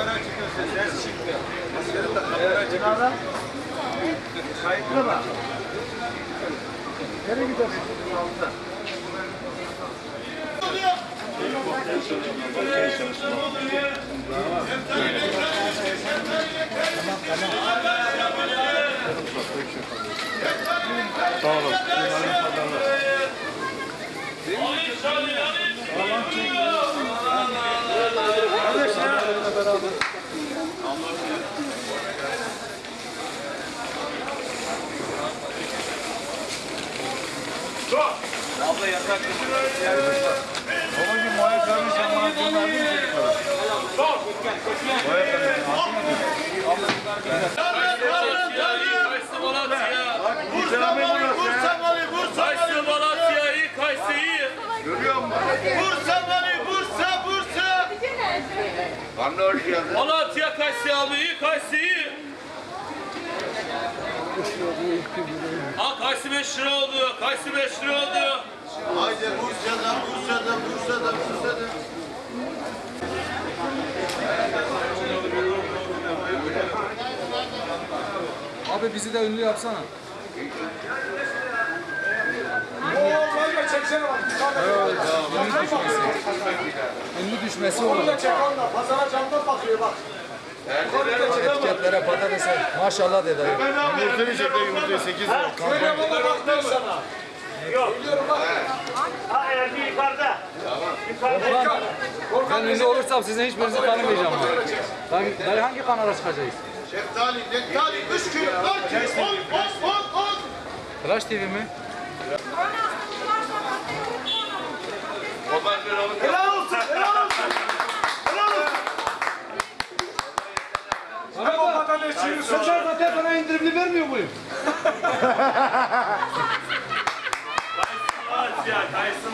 Kamera çıkıyor ses. Ses çıktı. Kamera çıkıyor. Kayıtlı mı? Nereye gidiyorsun? Abla yasak. Babacım boya kalmış ama bunlar değil mi? Boya Malatya. Kayısı abi iyi, Kayısı iyi. Ha Kayısı 5 lira oldu, Kayısı 5 lira oldu. Haydi Bursa'da, Bursa'da, Bursa'da, Bursa'da. Abi bizi de ünlü yapsana. Ünlü düşmesi olur. Etiketlere patatese maşallah dedi. Yumurtayı çekti, yumurtayı 8 lira. Ha enerji yukarıda. Yukarıda. Ben ünlü olursam sizin hiçbirinizi tanımayacağım. Ben, ben hangi kanala çıkacağız? Şeftali, nektali, 3 kilo, 4 kilo, 10, 10, 10, 10. Flash TV mi? Helal olsun. Helal olsun. Helal olsun. Seçer zaten bana indirimli vermiyor muyum?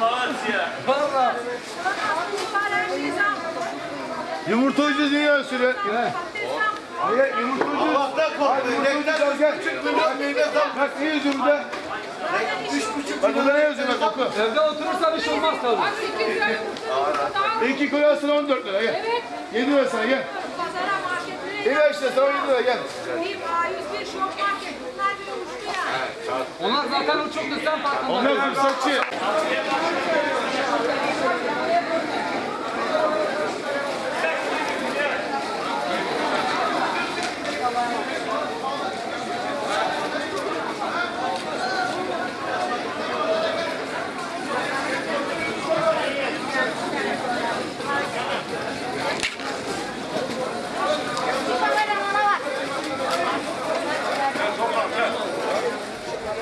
Malatya. Valla. Yumurtacı dünya süre. Yumurtacı. Allah'tan korkmayın. Nektar küçük milyon neyine zam. Bak ne yüzümde? Üç buçuk Bak burada ne yazıyor bak oku. Evde oturursan iş olmaz tabii. İki koyarsın 14 lira gel. Evet. 7 lira sana gel. Pazara marketlere Gel işte sana 7 lira gel. Bir A101 şok market. Bunlar bile uçtu ya. Onlar zaten uçuktu sen farkında. Onlar fırsatçı. Kameramana bak.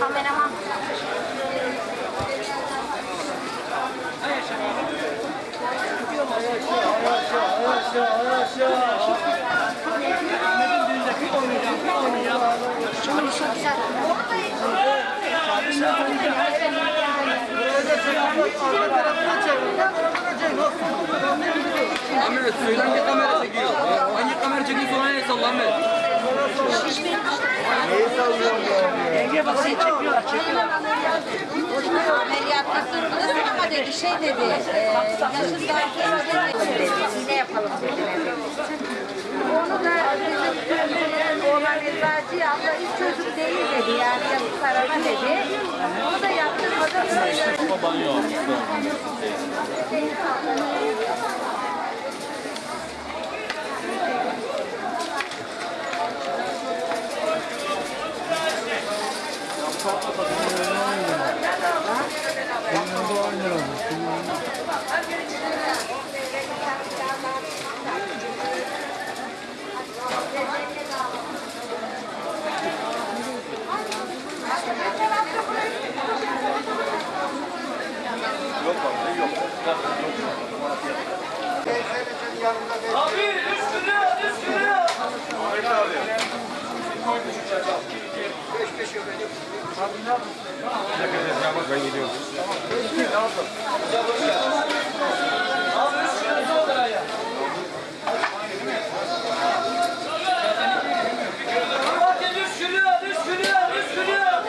Kameraman. Çok güzel. Ahmet söyle hangi kamera çekiyor? Hangi kamera çekiyorsa ona el salla Ahmet. Ameliyatta kırdınız ama dedi şey dedi, e, yaşın daha dedi, yapalım dediler. Onu da bizim oğlan eczacı abla hiç çocuk değil dedi yani yazık kararı dedi. Onu da yaptırmadan öyle. Abi 3 lira, 3 lira. Malatya 3 lira, 3 lira, 3 lira.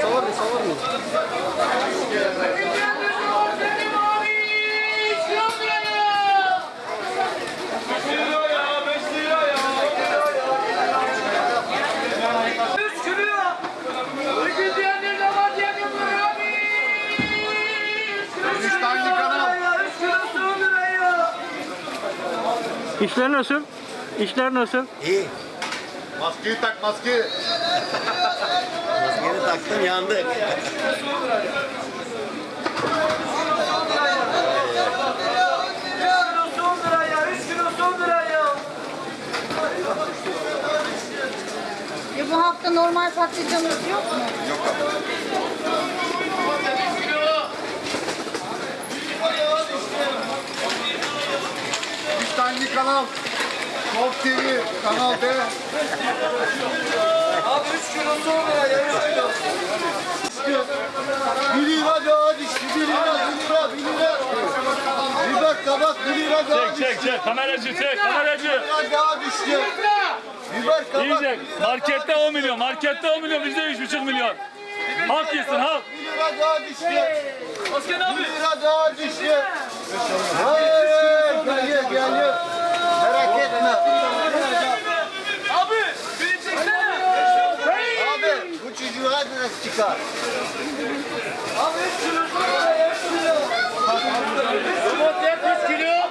Savar mı savar mı? İşler nasıl? İşler nasıl? İyi. Maskeyi tak maskeyi. Maskeni taktım yandık. Ya bu hafta normal patlıcanımız yok mu? Bir tane kanal. Top TV, Kanal D. Abi 3 kilo son lira ya 3 kilo. Bir lira daha düştü. Bir lira, bir lira, bir lira. Biber kabak bir lira daha düştü. Çek çek kameracı çek kameracı. Bir lira daha düştü. Biber kabak İyice markette 10 milyon markette 10 milyon bizde 3,5 milyon. Halk yesin halk. bir lira daha düştü. Oskan abi. Bir lira daha düştü. Hayır, geliyor, geliyor. Abi. Beni çeksene. Abi bu çocuğa nasıl çıkar? Abi 3 kilo son lira ya 3 kilo.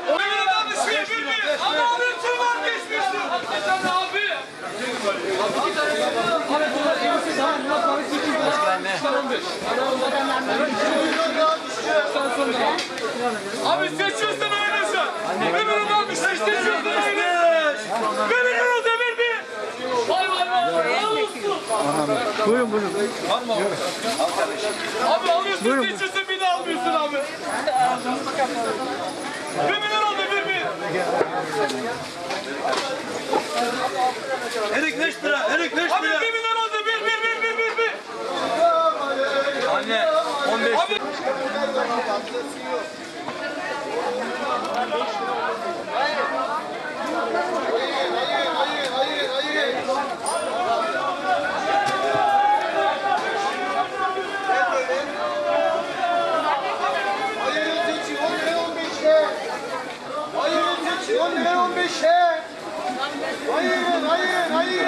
Buyurun abi bir bir. Ama abi tüm vazgeçmişsin. Hakikaten abi. Abi seçiyorsun. Bir milyon almış seçiyorsun öyle. Buyurun buyurun. Abi alıyorsun seçiyorsun bir de almıyorsun abi. Bir milyon demir bir. Erik 5 lira. Erik 5 Abi lira. bir milyon al demir bir bir bir bir bir. Anne 15 Abi Hayır, hayır, hayır. Hayır, seçi 10 lira 15'e. Hayır, seçi 10 lira 15'e. Hayır, hayır, hayır.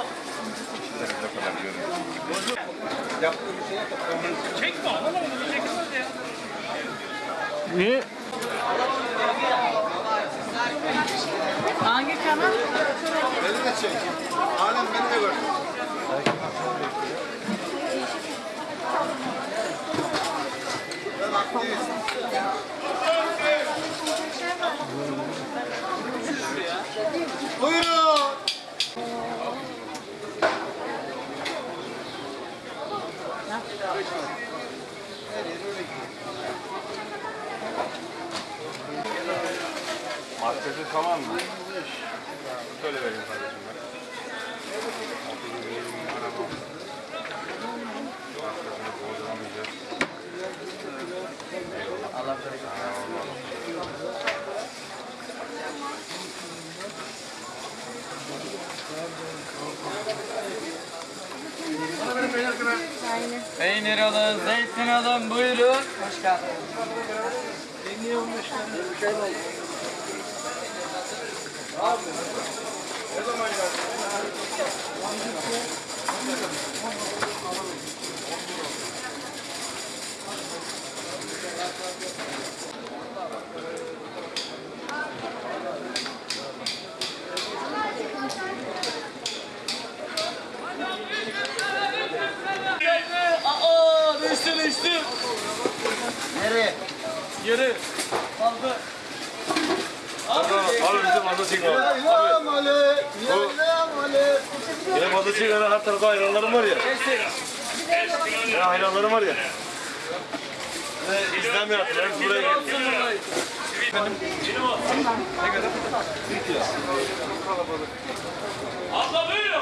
Ver ablacığım. Niye? Hangi kanal? Beni de çek. Alem beni de gör. Ben aktivist. Buyurun. Marketi tamam mı? Şöyle vereyim kardeşim. Peynir alın, zeytin alın, buyurun. Hoş geldiniz. Aa değişti değişti. Nereye? Geri. Kaldı. Abi bizim fazla ilam ale. Benim fazla çekme. Her tarafa hayranlarım var ya. Ya hayranlarım var ya. İslam yaptılar. Buraya geldi. Abla buyurun.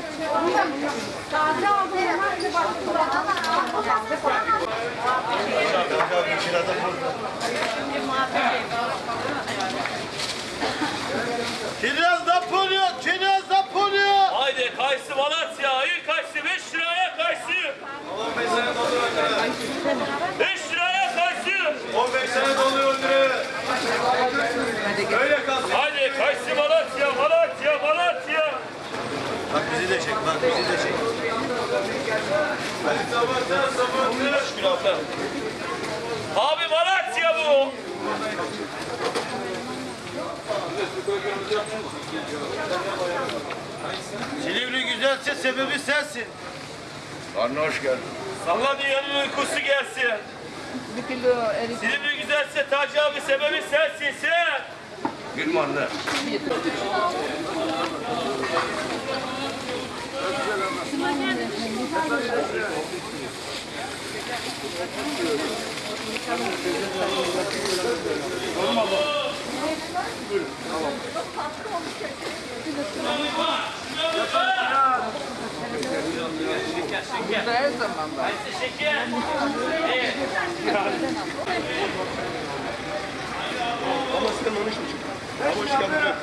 Kiraz Napolyon, Kiraz Napolyon. Haydi kayısı Malatya. Ayı kayısı 5 liraya kayısı. 5 liraya kayısı. 15 sene doluyor liraya. Öyle kalsın. Haydi kayısı Malatya, Malatya, Malatya. Bak bizi de çek, bak bizi de çek. Hadi sabahtan sabahtan. Abi Malatya bu. Silivri güzelse sebebi sensin. Anne hoş geldin. Salla dünyanın uykusu gelsin. Silivri güzelse Taci abi sebebi sensin sen. Gülme anne. Şeker. Ama sen onu şu Ama hoş geldin.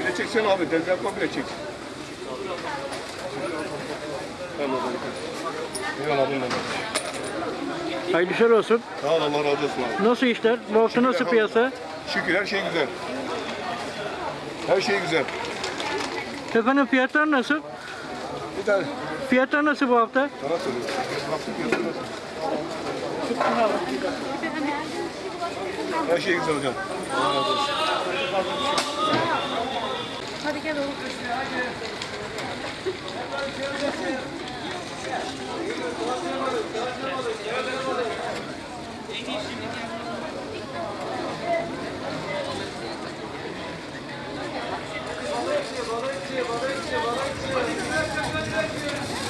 Bile çeksene abi, deli yapma bile çek. Tamam abi. Eyvallah abim benim. Hayırlı işler olsun. Sağ ol Allah razı olsun abi. Nasıl işler? Bu hafta nasıl piyasa? Şükür her şey güzel. Her şey güzel. Efendim fiyatlar nasıl? Bir tane Fiyatlar nasıl bu hafta? sana söylüyorum. Baktım fiyatı nasıl? Her şey güzel hocam. Allah razı olsun. Balıkçı, balıkçı, balıkçı, balıkçı.